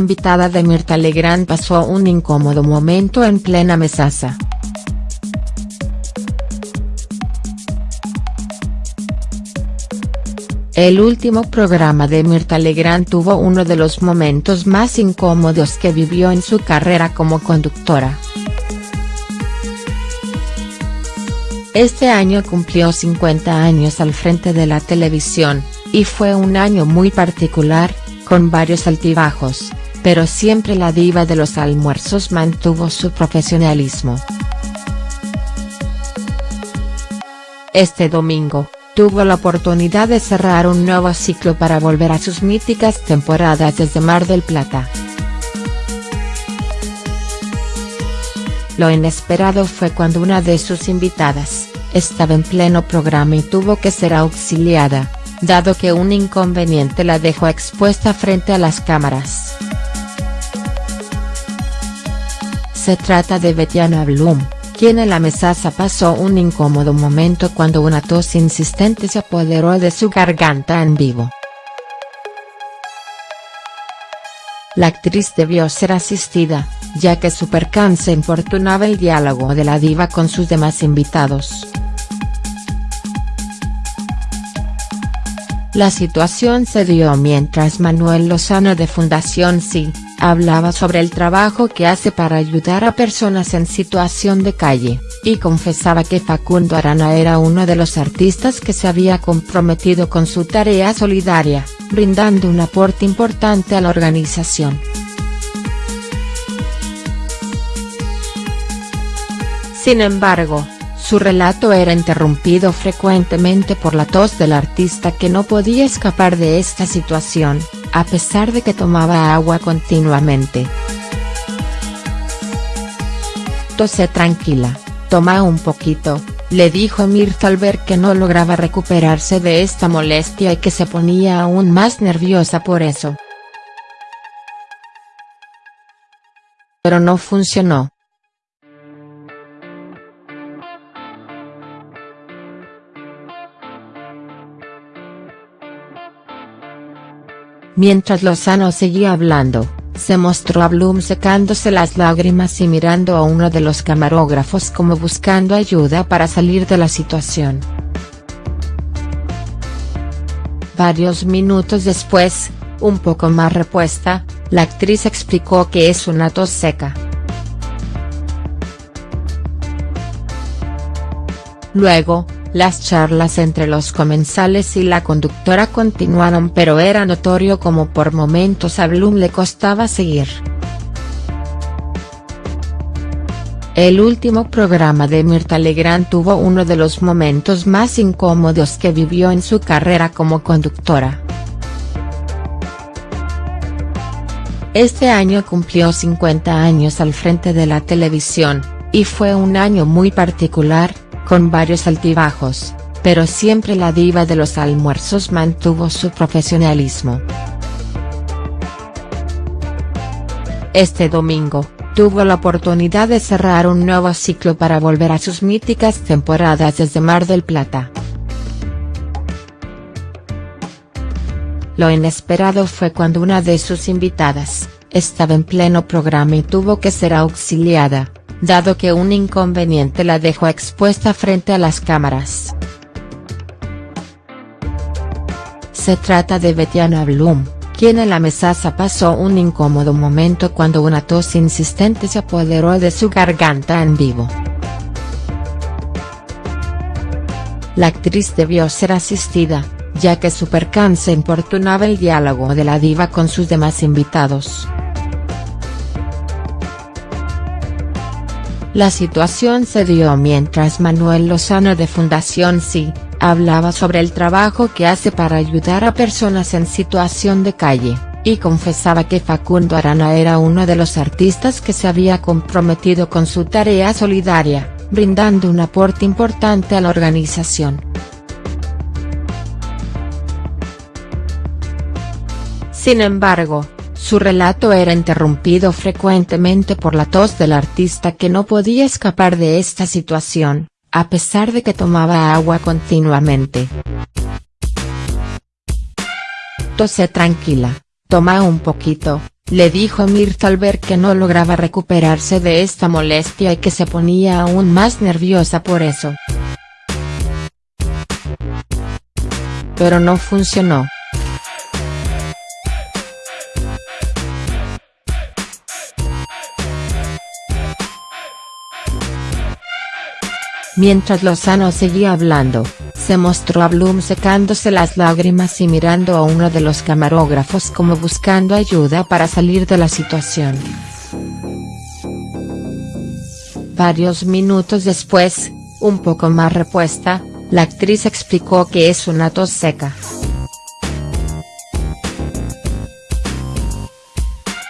invitada de Mirta Legrand pasó un incómodo momento en plena mesaza. El último programa de Mirta Legrand tuvo uno de los momentos más incómodos que vivió en su carrera como conductora. Este año cumplió 50 años al frente de la televisión, y fue un año muy particular, con varios altibajos, pero siempre la diva de los almuerzos mantuvo su profesionalismo. Este domingo, tuvo la oportunidad de cerrar un nuevo ciclo para volver a sus míticas temporadas desde Mar del Plata. Lo inesperado fue cuando una de sus invitadas, estaba en pleno programa y tuvo que ser auxiliada, dado que un inconveniente la dejó expuesta frente a las cámaras. Se trata de Betiana Bloom, quien en la mesaza pasó un incómodo momento cuando una tos insistente se apoderó de su garganta en vivo. La actriz debió ser asistida, ya que su percance importunaba el diálogo de la diva con sus demás invitados. La situación se dio mientras Manuel Lozano de Fundación Sí, hablaba sobre el trabajo que hace para ayudar a personas en situación de calle, y confesaba que Facundo Arana era uno de los artistas que se había comprometido con su tarea solidaria, brindando un aporte importante a la organización. Sin embargo, su relato era interrumpido frecuentemente por la tos del artista que no podía escapar de esta situación, a pesar de que tomaba agua continuamente. Tose tranquila, toma un poquito, le dijo Mirta al ver que no lograba recuperarse de esta molestia y que se ponía aún más nerviosa por eso. Pero no funcionó. Mientras Lozano seguía hablando, se mostró a Bloom secándose las lágrimas y mirando a uno de los camarógrafos como buscando ayuda para salir de la situación. Varios minutos después, un poco más repuesta, la actriz explicó que es una tos seca. Luego, las charlas entre los comensales y la conductora continuaron pero era notorio como por momentos a Bloom le costaba seguir. El último programa de Mirta Legrand tuvo uno de los momentos más incómodos que vivió en su carrera como conductora. Este año cumplió 50 años al frente de la televisión, y fue un año muy particular, con varios altibajos, pero siempre la diva de los almuerzos mantuvo su profesionalismo. Este domingo, tuvo la oportunidad de cerrar un nuevo ciclo para volver a sus míticas temporadas desde Mar del Plata. Lo inesperado fue cuando una de sus invitadas, estaba en pleno programa y tuvo que ser auxiliada, dado que un inconveniente la dejó expuesta frente a las cámaras. Se trata de Betiana Bloom, quien en la mesaza pasó un incómodo momento cuando una tos insistente se apoderó de su garganta en vivo. La actriz debió ser asistida, ya que su percance importunaba el diálogo de la diva con sus demás invitados. La situación se dio mientras Manuel Lozano de Fundación Sí, hablaba sobre el trabajo que hace para ayudar a personas en situación de calle, y confesaba que Facundo Arana era uno de los artistas que se había comprometido con su tarea solidaria, brindando un aporte importante a la organización. Sin embargo, su relato era interrumpido frecuentemente por la tos del artista que no podía escapar de esta situación, a pesar de que tomaba agua continuamente. Tose tranquila, toma un poquito, le dijo Mirta al ver que no lograba recuperarse de esta molestia y que se ponía aún más nerviosa por eso. Pero no funcionó. Mientras Lozano seguía hablando, se mostró a Bloom secándose las lágrimas y mirando a uno de los camarógrafos como buscando ayuda para salir de la situación. Varios minutos después, un poco más repuesta, la actriz explicó que es una tos seca.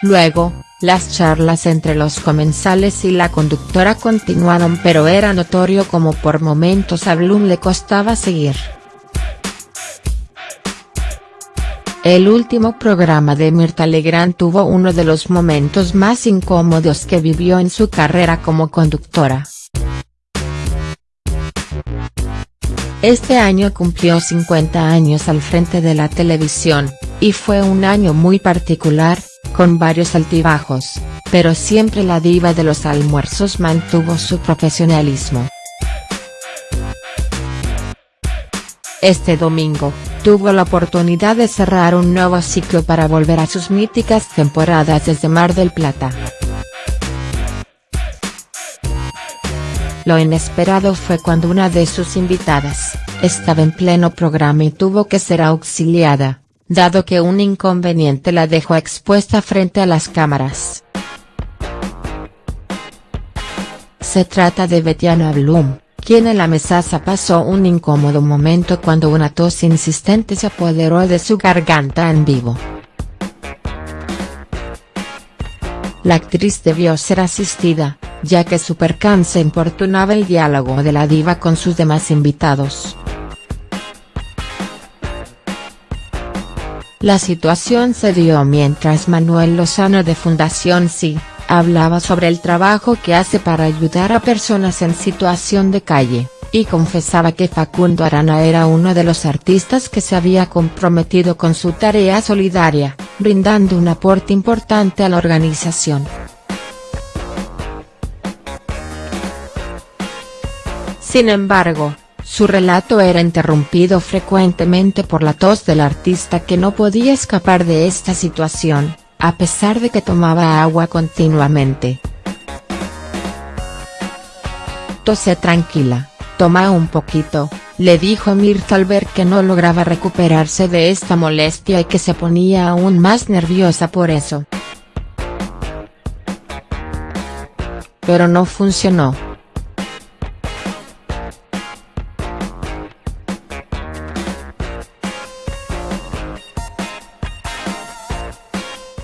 Luego, las charlas entre los comensales y la conductora continuaron pero era notorio como por momentos a Bloom le costaba seguir. El último programa de Mirta Legrand tuvo uno de los momentos más incómodos que vivió en su carrera como conductora. Este año cumplió 50 años al frente de la televisión, y fue un año muy particular, con varios altibajos, pero siempre la diva de los almuerzos mantuvo su profesionalismo. Este domingo, tuvo la oportunidad de cerrar un nuevo ciclo para volver a sus míticas temporadas desde Mar del Plata. Lo inesperado fue cuando una de sus invitadas, estaba en pleno programa y tuvo que ser auxiliada, dado que un inconveniente la dejó expuesta frente a las cámaras. Se trata de Betiana Bloom, quien en la mesaza pasó un incómodo momento cuando una tos insistente se apoderó de su garganta en vivo. La actriz debió ser asistida, ya que su percance importunaba el diálogo de la diva con sus demás invitados. La situación se dio mientras Manuel Lozano de Fundación Sí, hablaba sobre el trabajo que hace para ayudar a personas en situación de calle, y confesaba que Facundo Arana era uno de los artistas que se había comprometido con su tarea solidaria, brindando un aporte importante a la organización. Sin embargo, su relato era interrumpido frecuentemente por la tos del artista que no podía escapar de esta situación, a pesar de que tomaba agua continuamente. Tose tranquila, toma un poquito, le dijo Mirta al ver que no lograba recuperarse de esta molestia y que se ponía aún más nerviosa por eso. Pero no funcionó.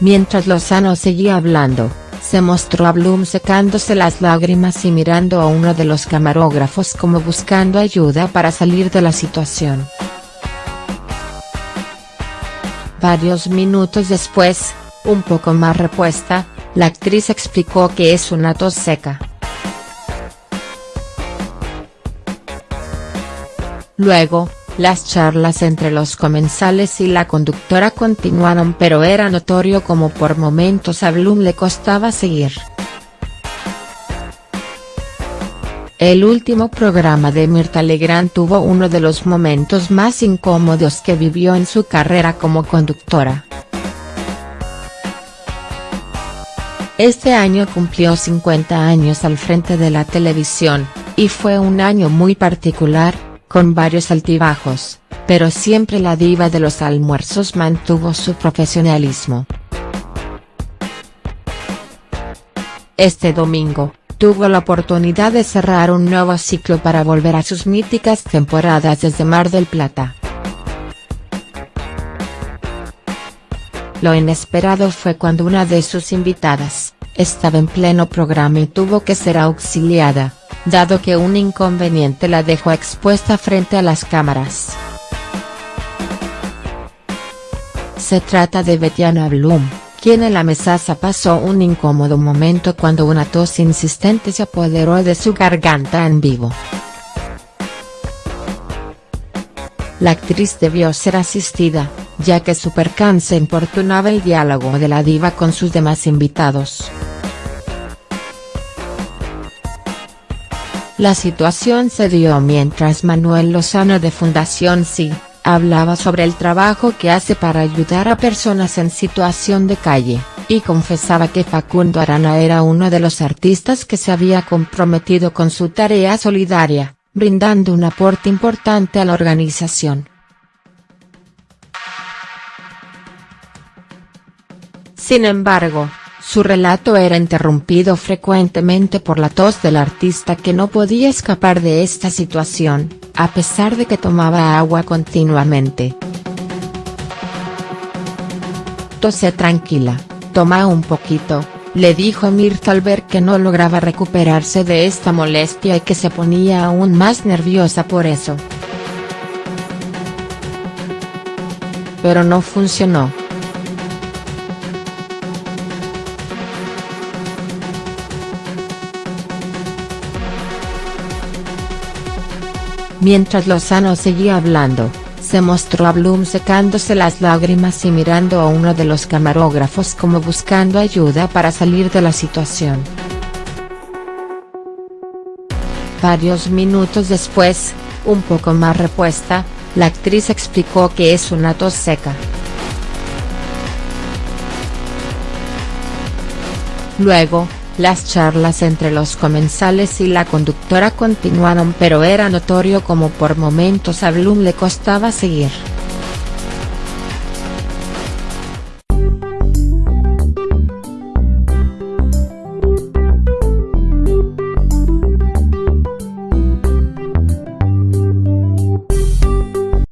Mientras Lozano seguía hablando, se mostró a Bloom secándose las lágrimas y mirando a uno de los camarógrafos como buscando ayuda para salir de la situación. Varios minutos después, un poco más repuesta, la actriz explicó que es una tos seca. Luego, las charlas entre los comensales y la conductora continuaron pero era notorio como por momentos a Bloom le costaba seguir. El último programa de Mirta Legrand tuvo uno de los momentos más incómodos que vivió en su carrera como conductora. Este año cumplió 50 años al frente de la televisión, y fue un año muy particular, con varios altibajos, pero siempre la diva de los almuerzos mantuvo su profesionalismo. Este domingo, tuvo la oportunidad de cerrar un nuevo ciclo para volver a sus míticas temporadas desde Mar del Plata. Lo inesperado fue cuando una de sus invitadas, estaba en pleno programa y tuvo que ser auxiliada, dado que un inconveniente la dejó expuesta frente a las cámaras. Se trata de Betiana Bloom, quien en la mesaza pasó un incómodo momento cuando una tos insistente se apoderó de su garganta en vivo. La actriz debió ser asistida, ya que su percance importunaba el diálogo de la diva con sus demás invitados. La situación se dio mientras Manuel Lozano de Fundación Sí, hablaba sobre el trabajo que hace para ayudar a personas en situación de calle, y confesaba que Facundo Arana era uno de los artistas que se había comprometido con su tarea solidaria, brindando un aporte importante a la organización. Sin embargo, su relato era interrumpido frecuentemente por la tos del artista que no podía escapar de esta situación, a pesar de que tomaba agua continuamente. Tose tranquila, toma un poquito, le dijo Mirta al ver que no lograba recuperarse de esta molestia y que se ponía aún más nerviosa por eso. Pero no funcionó. Mientras Lozano seguía hablando, se mostró a Bloom secándose las lágrimas y mirando a uno de los camarógrafos como buscando ayuda para salir de la situación. Varios minutos después, un poco más repuesta, la actriz explicó que es una tos seca. Luego, las charlas entre los comensales y la conductora continuaron pero era notorio como por momentos a Bloom le costaba seguir.